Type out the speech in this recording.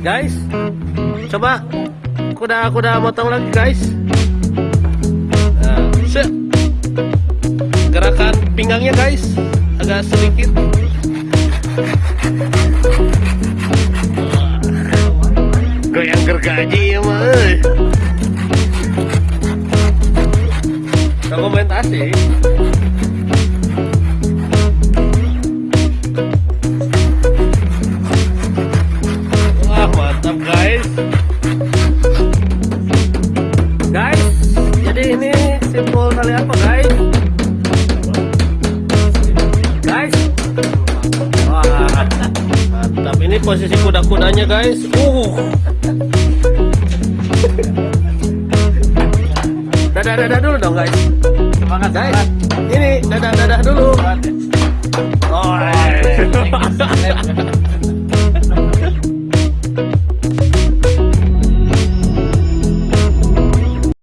guys coba. Kuda-kuda motong lagi guys. Nah, gerakan pinggangnya guys. Agak sedikit. Goyang gergaji ya mah dokumentasi simpul tali apa guys? Guys? Wah mantap. Ini posisi kuda-kudanya guys. Uh. Dadah dadah dulu dong guys. Semangat, guys semangat. ini dadah dadah dulu oh